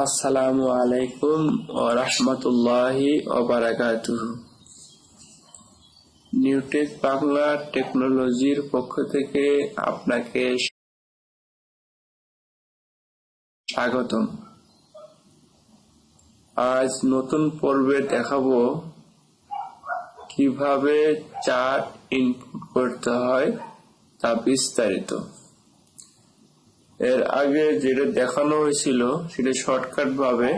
আসসালামু আলাইকুম ও রহমতুল্লাহি ওবারাকাতুহু নিউটেক বাংলা টেকনোলজির পক্ষ থেকে আপনাকে স্বাগতম। আজ নতুন পর্বে দেখাবো কীভাবে চার্ট ইনপুট করতে হয় তা বিস্তারিত। এর আগে যেটা দেখানো হয়েছিল সেটা শর্টকাট ভাবে।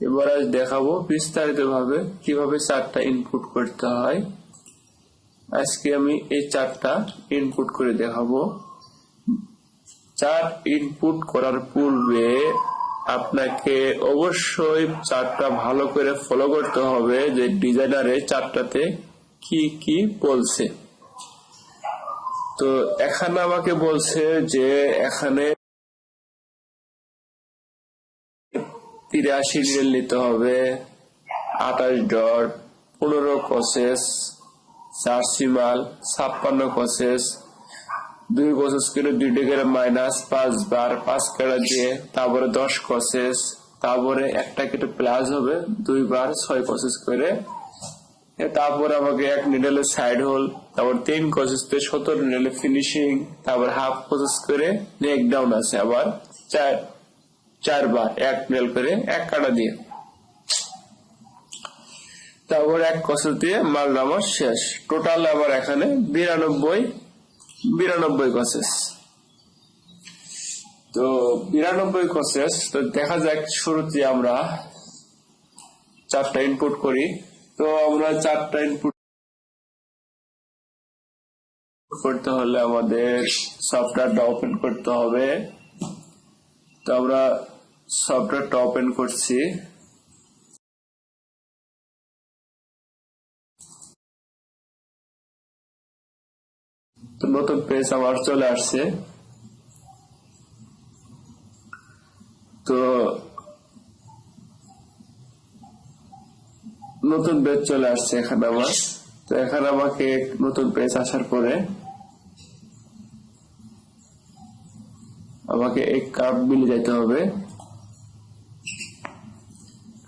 এবার আজ দেখাবো বিস্তারিত ভাবে কীভাবে চারটা ইনপুট করতে হয়। আজকে আমি এই চারটা ইনপুট করে দেখাবো। চার ইনপুট করার পূর্বে আপনাকে অবশ্যই চারটা ভালো করে ফলো করতে হবে যে ডিজাইনারে চারটাতে কি কি বলছে। তো এখানে আমাকে বলছে যে এখানে তিরাশি রিয়েল নিতে হবে, আঠাশ ডট, পনেরো কসেস চারশি মাল, ছাপ্পান্ন কসেস দুই কসেস করে দুই ডিগ্রি মাইনাস পাঁচ বার, পাঁচ কেটে দিয়ে তারপরে দশ কসেস তারপরে একটা কেটে প্লাস হবে, দুই বার ছয় কসেস করে তারপর আমাকে এক নিডেলের সাইড হোল তারপর তিন দিয়ে সতেরো নিডেলের ফিনিশিং তারপর হাফ কসেস করে নেক ডাউন আছে আবার চার, চারবার এক নিডেল করে এক কাটা দিয়ে। তারপর এক কসেস দিয়ে মাল নামার শেষ। টোটাল আবার এখানে বিরানব্বই বিরানব্বই কসেস তো বিরানব্বই কসেস তো দেখা যাক শুরুতে আমরা চারটা ইনপুট করি। তো আমরা চারটা ইনপুট করতে হলে আমাদের সফটওয়্যারটা ওপেন করতে হবে। তো আমরা সফটওয়্যারটা ওপেন করছি। তো নতুন পেজ আমার চলে আসছে। তো নতুন পেজ চলে আসছে এখানে আমার তো এখানে আমাকে নতুন পেজ আসার পরে আমাকে এই কাপ বিলে যেতে হবে।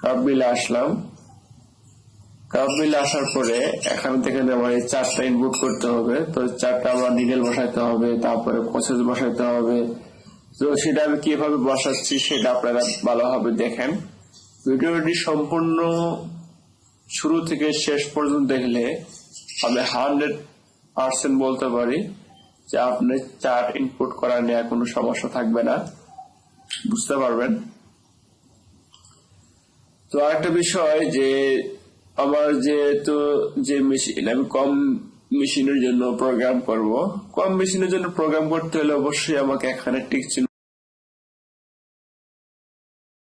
কাপ বিলে আসলাম। কাপ বিলে আসার পরে এখান থেকে আমার এই চারটা ইনপুট করতে হবে। তো চারটা আমার নিডেল বসাইতে হবে তারপরে প্রসেস বসাইতে হবে। তো সেটা আমি কীভাবে বসাচ্ছি সেটা আপনারা ভালোভাবে দেখেন। ভিডিওটি সম্পূর্ণ শুরু থেকে শেষ পর্যন্ত দেখলে আমি হান্ড্রেড পার্সেন্ট বলতে পারি যে আপনি চার্ট ইনপুট করা নিয়ে কোনো সমস্যা থাকবে না। বুঝতে পারবেন? তো আরেকটা বিষয় যে আমার যেহেতু যে মেশিন আমি কম মেশিনের জন্য প্রোগ্রাম করব, কম মেশিনের জন্য প্রোগ্রাম করতে হলে অবশ্যই আমাকে এখানে টিক চিহ্ন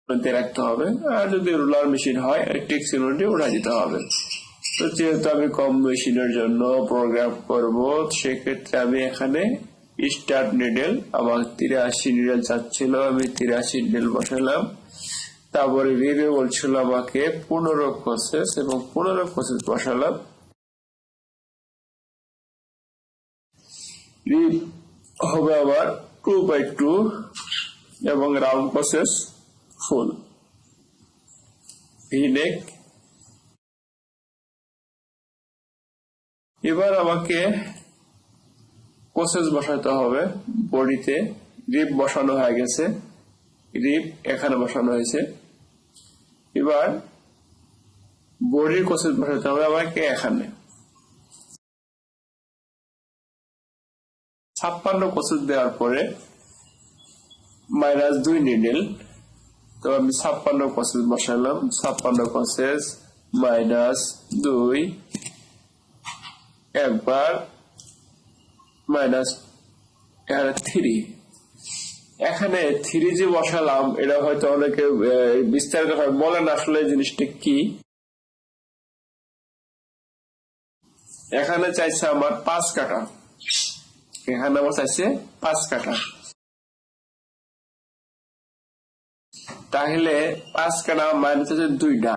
রাখতে হবে। আর যদি রোলার মেশিন হয় টিক চিহ্নটি উঠা দিতে হবে। তো যেহেতু আমি কম মেশিনের জন্য প্রোগ্রাম করব, সেক্ষেত্রে আমি এখানে স্টার্ট নিডেল আমার তিরাশি নিডেল চাচ্ছিল, আমি তিরাশি নিডেল বসালাম। তারপরে রিভিউ বলছিল আমাকে পনেরো প্রসেস এবং পনেরো প্রসেস বসালাম। হবে আবার টু বাই টু এবং রাউন্ড প্রসেস ফুল ভিনেক এবার আমাকে প্রসেস বসাতে হবে। বডিতে রিপ বসানো হয়ে গেছে। রিপ এখানে বসানো হয়েছে। এবার বডির কোসেস বসাতে হবে আমাকে এখানে। ছাপ্পান্ন কোসেস দেওয়ার পরে মাইনাস দুই নিডেল তো আমি ছাপ্পান্ন কোসেস বসালাম ছাপ্পান্ন কোসেস মাইনাস দুই একবার মাইনাস এখানে থ্রি এখানে থ্রি যে বসালাম, এটা হয়তো অনেকে বিস্তারিত ভাবে বলেন আসলে জিনিসটা কি। এখানে চাইছে আমার পাঁচ কাটা এখানে আমার চাইছে পাঁচ কাটা তাহলে পাঁচ কাটা মাইনাস আছে দুইটা।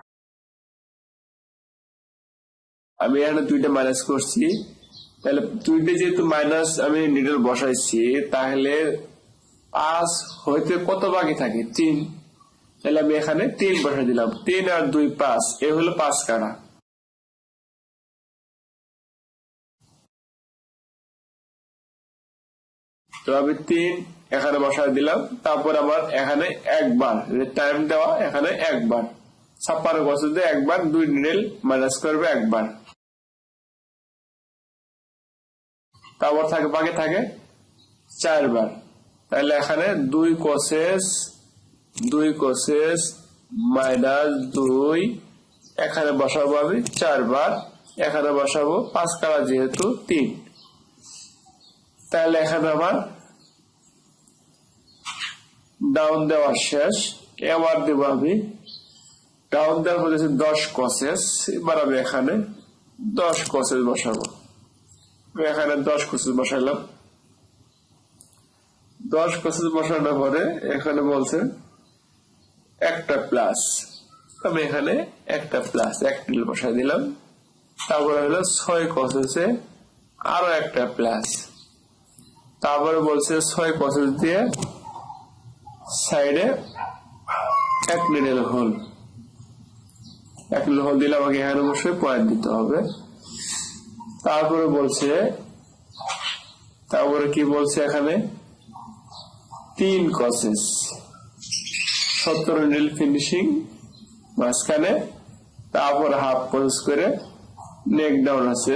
আমি এখানে দুইটা মাইনাস করছি। তাহলে দুইটা যেহেতু মাইনাস আমি নিডল বসাইছি, তাহলে পাঁচ হইতে কত বাকি থাকে? তিন। তাহলে আমি এখানে তিন বসে দিলাম। তিন আর দুই পাঁচ, এ হলো পাঁচ কাটা তো আমি তিন এখানে বসায় দিলাম, তারপর আমার এখানে একবার টাইম দেওয়া, এখানে একবার। ছাপ্পান্ন বছর দিয়ে একবার, দুই নিডেল মাইনাস করবে একবার। তারপর থাকে, বাকি থাকে চারবার। তাহলে এখানে দুই কোসেস দুই কোসেস মাইনাস দুই, এখানে বসাবো আমি চারবার, এখানে বসাবো পাঁচ কালা যেহেতু তিন। তাহলে এখানে আমার ডাউন দেওয়া শেষ, এবার দেবো আমি। ডাউন দেওয়ার পর দশ কসেস এবার আমি এখানে দশ কসেস বসাবো। এখানে দশ কসেস বসাইলাম। দশ কসেস বসানোর পরে এখানে বলছে একটা প্লাস আমি এখানে একটা প্লাস এক টিল বসাই দিলাম। তারপরে হলো ছয় কসেসে আরও একটা প্লাস তারপরে বলছে ছয় কসেস দিয়ে সাইডে এক নিডেল হোল। এক নিডেল হোল দিলে আমাকে এখানে অবশ্যই পয়েন্ট দিতে হবে। তারপরে বলছে, তারপরে কি বলছে এখানে? তিন কসেস সত্তর নিডেল ফিনিশিং মাঝখানে, তারপর হাফ প্রসেস করে নেক ডাউন আছে।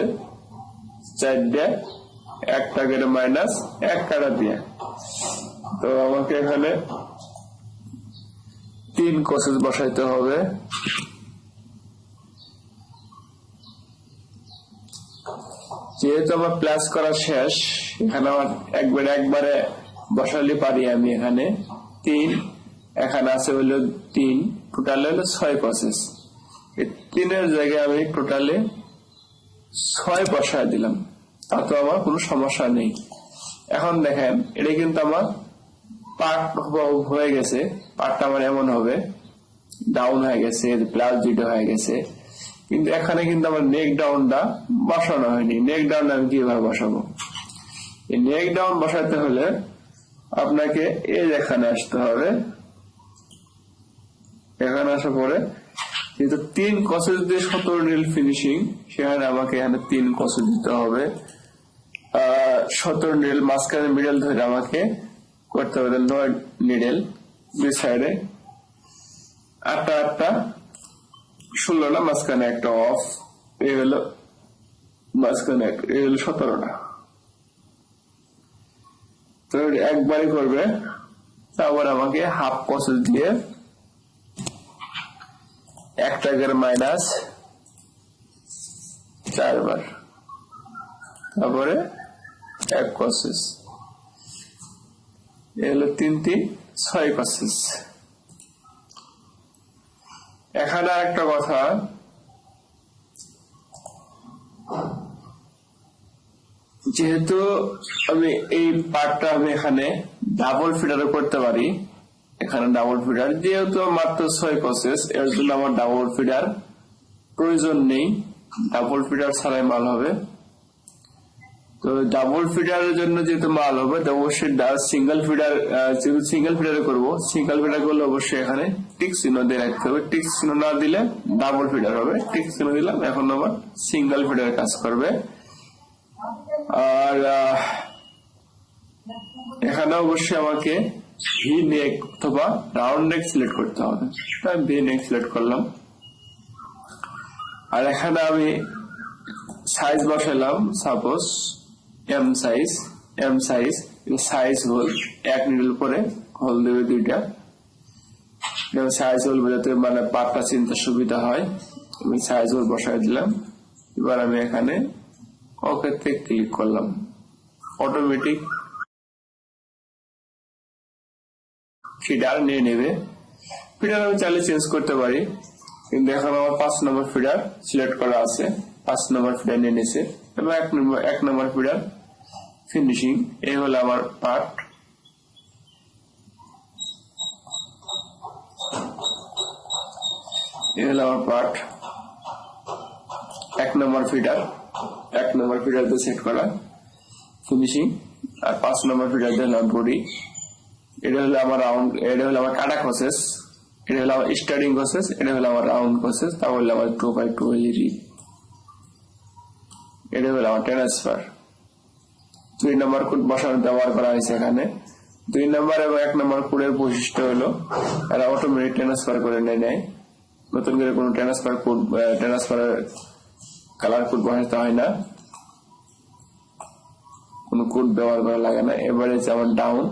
চারটে, একটা করে মাইনাস এক কাটা দিয়ে। তো আমাকে এখানে তিন কোসেস বসাইতে হবে। যেহেতু আমার প্লাস করা শেষ, এখানে আমার একবারে একবারে বসালে পারি আমি এখানে। তিন, এখানে আছে হলো তিন টোটাল হলো ছয় প্রসেস তিনের জায়গায় আমি টোটালে ছয় বসায় দিলাম। তাতে আমার কোনো সমস্যা নেই। এখন দেখেন, এটা কিন্তু আমার পার্ট হয়ে গেছে, পার্টটা আমার এমন হবে ডাউন হয়ে গেছে প্লাস দুটো হয়ে গেছে। কিন্তু এখানে কিন্তু আমার নেক ডাউনটা বসানো হয়নি। নেক ডাউন আমি কীভাবে বসাবো? এই নেক ডাউন বসাতে হলে আপনাকে এই এখানে আসতে হবে, এখানে আসার পরে যেহেতু তিন কসেজ দিয়ে সতেরো নীল ফিনিশিং সেখানে আমাকে এখানে তিন কসেজ দিতে হবে। সতেরো নীল মাঝখানে মিডল ধরে আমাকে করতে হবে নয় নিডেল দুই সাইডে আটটা আটটা, ষোলোটা, মাঝখানে একটা অফ এই হলো মাঝখানে এই হলো সতেরোটা। তো একবারই করবে, তারপর আমাকে হাফ প্রসেস দিয়ে এক টাকার মাইনাস চারবার। তারপরে এক প্রসেস এগুলো তিন তিন ছয় প্রসেস এখানে একটা কথা। যেহেতু আমি এই পার্টটা আমি এখানে ডাবল ফিডারও করতে পারি, এখানে ডাবল ফিডার যেহেতু মাত্র ছয় প্রসেস এর জন্য আমার ডাবল ফিডার প্রয়োজন নেই। ডাবল ফিডার ছাড়াই মাল হবে। তো ডাবল ফিডারের জন্য যেহেতু মাল হবে, তো অবশ্যই সিঙ্গেল ফিডার যেহেতু সিঙ্গেল ফিডারে করব সিঙ্গেল ফিডার করলে অবশ্যই এখানে টিক চিহ্ন দিয়ে রাখতে হবে টিক চিহ্ন না দিলে ডাবল ফিডার হবে। টিক চিহ্ন দিলাম, এখন আবার সিঙ্গেল ফিডার কাজ করবে। আর এখানে অবশ্যই আমাকে ভি নেক অথবা রাউন্ড নেক সিলেক্ট করতে হবে। ভি নেক সিলেক্ট করলাম। আর এখানে আমি সাইজ বসালাম suppose M size M size size hole এক নিডল করে হোল দেবে দুইটা। সাইজ হোল বোঝাতে মানে পাটটা চিনতে সুবিধা হয়। আমি সাইজ হোল বসাই দিলাম। এবার আমি এখানে ওকেতে ক্লিক করলাম। অটোমেটিক ফিডার নিয়ে নেবে। ফিডার আমি চাইলে চেঞ্জ করতে পারি। কিন্তু এখন আমার পাঁচ নম্বর ফিডার সিলেক্ট করা আছে। পাঁচ নম্বর ফিডার নিয়ে নিছে এবং এক নম্বর এক নম্বর ফিডার ফিনিশিং এই হলো আমার পার্ট এই হলো আমার পার্ট এক নম্বর ফিডার এক নম্বর ফিডার দিয়ে সেট করা ফিনিশিং আর পাঁচ নম্বর ফিডার দিয়ে বডি এটা হলো আমার রাউন্ড এটা হলো আমার কাটা প্রসেস এটা হলো আমার স্টার্টিং প্রসেস এটা হলো আমার রাউন্ড প্রসেস তাহলে আমার টু বাই টু রিড এটা আমার ট্রান্সফার দুই নম্বর কোড বসানো ব্যবহার করা হয়েছে এখানে। দুই নম্বর এবং এক নম্বর কোডের বৈশিষ্ট্য হলো, এরা অটোমেটিক ট্রান্সফার করে নেয় নেয় নতুন করে কোনো ট্রান্সফার কোড ট্রান্সফারের কালার কোড বসাতে হয় না। কোনো কোড ব্যবহার করা লাগে না। এবারে যেমন ডাউন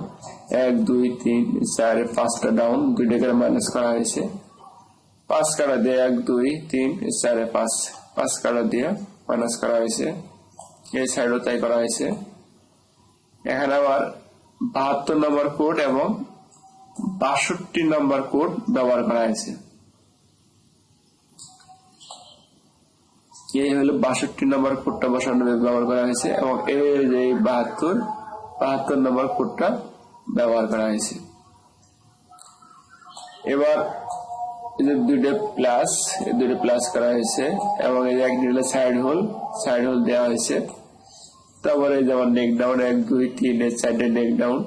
এক, দুই, তিন, চার পাঁচটা ডাউন দুইটা করে মাইনাস করা হয়েছে। পাঁচ কাটা দিয়ে এক, দুই, তিন, চারে পাঁচ। পাঁচ কাটা দিয়ে মাইনাস করা হয়েছে, এই সাইডও তাই করা হয়েছে। এখানে আবার বাহাত্তর নম্বর কোড এবং বাষট্টি নম্বর কোড ব্যবহার করা হয়েছে। এই হলো বাষট্টি নম্বর কোডটা বসানো ব্যবহার করা হয়েছে এবং এই বাহাত্তর বাহাত্তর নম্বর কোডটা ব্যবহার করা হয়েছে। এবার এই যে দুইটা প্লাস দুইটা প্লাস করা হয়েছে এবং এই এক দুইটা সাইড হোল সাইড হোল দেওয়া হয়েছে। তারপরে যেমন নেক ডাউন এক, দুই, তিন চারটে নেক ডাউন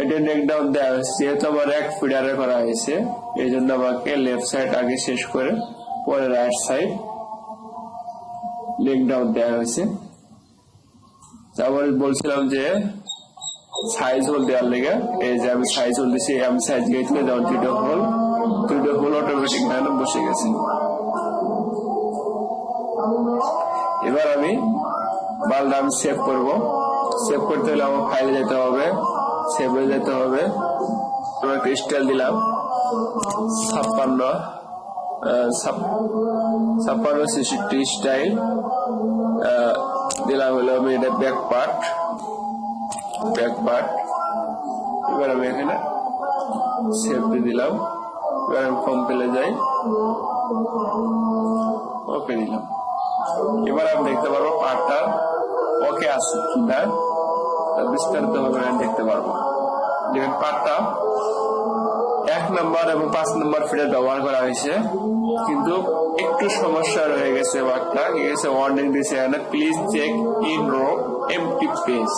এটা নেক ডাউন দেওয়া হয়েছে, যেহেতু আমার এক ফিডারে করা হয়েছে, এই জন্য আমাকে লেফট সাইড আগে শেষ করে পরে রাইট সাইড লেগ ডাউন দেওয়া হয়েছে। তারপরে বলছিলাম যে সাইজ হোল দেওয়ার লেগে, এই যে আমি সাইজ হোল দিছি, আমি সাইজ গেছিল যেমন দুটো হোল দুটো হোল অটোমেটিক এখানে বসে গেছে। এবার আমি বালটা আমি সেভ করব। সেভ করতে হলে আমার ফাইলে যেতে হবে। সেভ হয়ে যেতে হবে। একটা স্টাইল দিলাম। ছাপ্পান্ন ছাপ্পান্ন ছেষট্টি স্টাইল দিলাম হলো আমি এটা ব্যাক পার্ট ব্যাক পার্ট এবার আমি এখানে সেভ দিলাম। আমি ফর্ম পেলে যাই। ওকে দিলাম এবার আমি দেখতে পারব পার্টটা ওকে আছে কিনা বিস্তারিত ভাবে আমি দেখতে পারব। দেখেন পার্টটা এক নম্বর এবং পাঁচ নম্বর ফিডার ব্যবহার করা হয়েছে। কিন্তু একটু সমস্যা রয়ে গেছে কি গেছে ওয়ার্নিং দিয়েছে please check in row empty page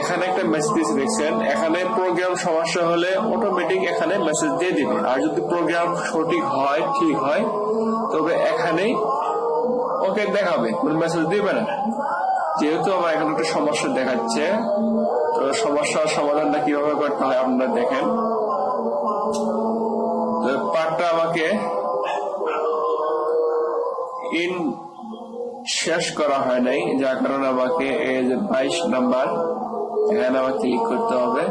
এখানে একটা মেসেজ দেখছেন। এখানে প্রোগ্রাম সমস্যা হলে অটোমেটিক এখানে মেসেজ দিয়ে দিবে। আর যদি প্রোগ্রাম সঠিক হয়, ঠিক হয়, তবে এখানেই ওকে দেখাবে। মেসেজ দিবে না। যেহেতু আমার এখানে একটা সমস্যা দেখাচ্ছে, তো সমস্যার সমাধানটা কীভাবে করতে হয় আপনারা দেখেন। তো পার্টটা আমাকে ইন শেষ করা হয় নাই, যার কারণে আমাকে এই যে বাইশ নাম্বার এখানে আমার ক্লিক করতে হবে।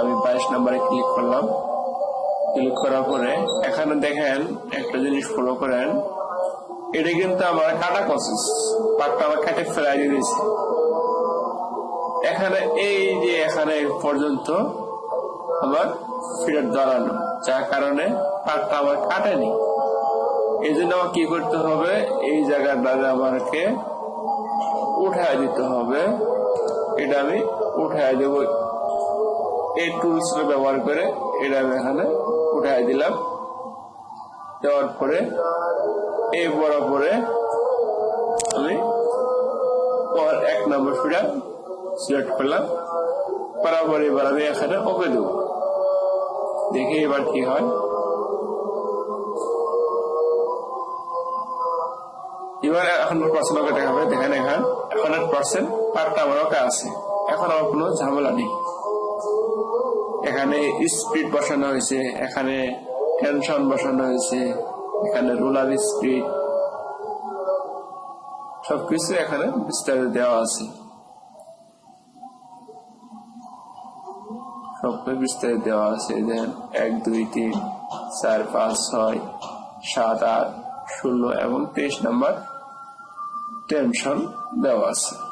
আমি বাইশ নাম্বারে ক্লিক করলাম। ক্লিক করার পরে এখানে দেখেন একটা জিনিস ফলো করেন। এটা কিন্তু আমার কাটা প্রসেস পাটটা আমার কাটে ফেলাই দিয়েছে। এখানে এই যে এখানে পর্যন্ত আমার ফিডার দাঁড়ানো যার কারণে পাটটা আমার কাটেনি। এই জন্য আমার কি করতে হবে? এই জায়গাটা আমাকে উঠায় দিতে হবে। এটা আমি উঠায় দেব। এই টুলস ব্যবহার করে এটা আমি এখানে উঠায় দিলাম। দেওয়ার পরে এই বরাবরে আমি এক নম্বর ফিডার সিলেক্ট করলাম। বরাবর এবার আমি এখানে ওকে দেব। দেখি এবার কি হয়। এবার এখন পার্সেন্ট ওকে দেখাবে দেখেন এখানে, এখন পার্সেন্ট পার্টটা আমার ওকে আছে। এখন আমার কোনো ঝামেলা নেই। এখানে স্পিড বসানো হয়েছে, এখানে টেনশন বসানো হয়েছে, এখানে রুলার স্পিড। সবকিছু এখানে বিস্তারিত দেওয়া আছে। সবকিছু বিস্তারিত দেওয়া আছে। দেখেন এক, দুই, তিন, চার, পাঁচ, ছয়, সাত, আট ষোলো এবং তেইশ নাম্বার টেনশন দেওয়া আছে।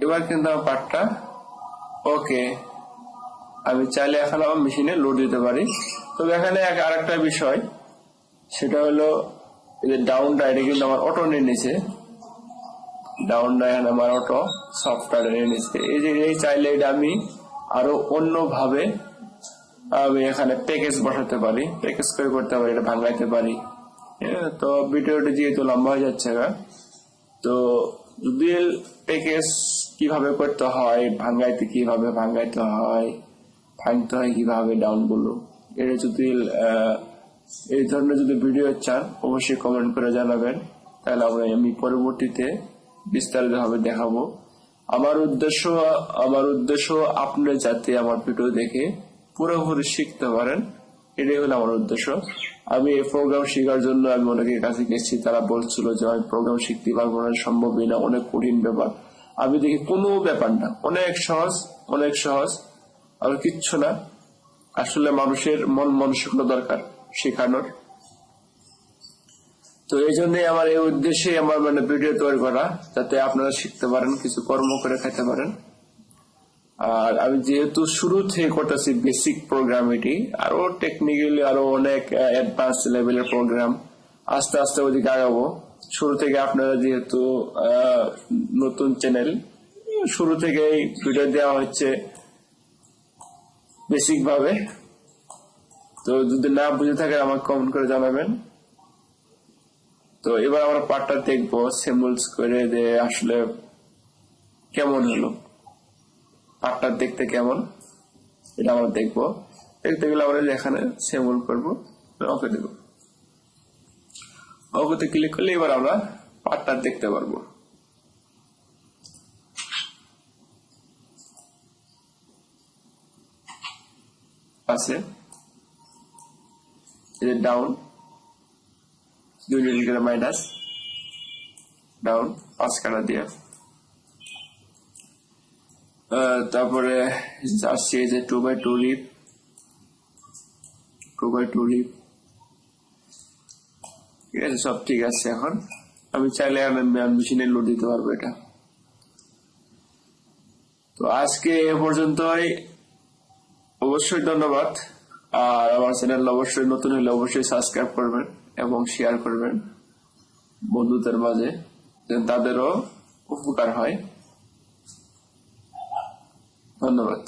এবার কিন্তু আমার পার্টটা ওকে আমি চাইলে এখন আমার মেশিনে লোড দিতে পারি। তবে এখানে এক- আরেকটা বিষয় সেটা হলো যে ডাউনটা এটা কিন্তু আমার অটো নিয়ে নিছে ডাউনটা এখানে আমার অটো সফটওয়্যার নিয়ে নিচ্ছে এই যে এই চাইলে এটা আমি আরও অন্যভাবে আমি এখানে প্যাকেজ বসাতে পারি প্যাকেজ করে করতে পারি এটা ভাঙাইতে পারি। হ্যাঁ, তো ভিডিওটি যেহেতু লম্বা হয়ে যাচ্ছে তো ডুয়েল প্যাকেজ কীভাবে করতে হয়, ভাঙ্গাইতে কীভাবে ভাঙ্গাইতে হয়, ভাঙতে হয় কীভাবে ডাউনগুলো এটা যদি এই ধরনের যদি ভিডিও চান, অবশ্যই কমেন্ট করে জানাবেন। তাহলে আমরা আমি পরবর্তীতে বিস্তারিতভাবে দেখাবো। আমার উদ্দেশ্য আমার উদ্দেশ্য আপনি যাতে আমার ভিডিও দেখে পুরোপুরি শিখতে পারেন, এটাই হলো আমার উদ্দেশ্য। আমি এই প্রোগ্রাম শেখার জন্য আমি অনেকের কাছে গেছি, তারা বলছিল যে আমি প্রোগ্রাম শিখতে পারব না, সম্ভবই না, অনেক কঠিন ব্যাপার। আমি দেখি কোনো ব্যাপার না। অনেক সহজ অনেক সহজ, আর কিচ্ছু না। আসলে মানুষের মন মানসিকতা দরকার শেখানোর। তো এই জন্য আমার এই উদ্দেশ্যে আমার মানে ভিডিও তৈরি করা, যাতে আপনারা শিখতে পারেন, কিছু কর্ম করে খেতে পারেন। আর আমি যেহেতু শুরু থেকে করতেছি বেসিক প্রোগ্রাম এটি আরও টেকনিক্যালি আরও অনেক অ্যাডভান্স লেভেলের প্রোগ্রাম আস্তে আস্তে ওদিকে আগাবো। শুরু থেকে আপনারা যেহেতু নতুন চ্যানেল শুরু থেকেই ভিডিও দেওয়া হচ্ছে বেসিক ভাবে তো যদি না বুঝে থাকে আমাকে কমেন্ট করে জানাবেন। তো এবার আমরা পার্টটা দেখব সেমুলস করে যে আসলে কেমন হলো। পার্টটা দেখতে কেমন এটা আমরা দেখব। দেখতে গেলে আমরা এখানে সেমুল করব, ওকে দেব ওকেতে ক্লিক করলে এবার আমরা পার্টটা দেখতে পারব। আছে। ডাউন দুই মিনিট করে মাইনাস ডাউন পাঁচ কাটা দিয়ে। তারপরে আসছে যে two by two lip two by two lip ঠিক আছে, সব ঠিক আছে এখন। আমি চাইলে মেশিনে লোড দিতে পারব এটা। তো আজকে এ পর্যন্তই। অবশ্যই ধন্যবাদ। আর আমার চ্যানেল অবশ্যই নতুন হলে অবশ্যই সাবস্ক্রাইব করবেন এবং শেয়ার করবেন বন্ধুদের মাঝে, যেন তাদেরও উপকার হয়। ধন্যবাদ।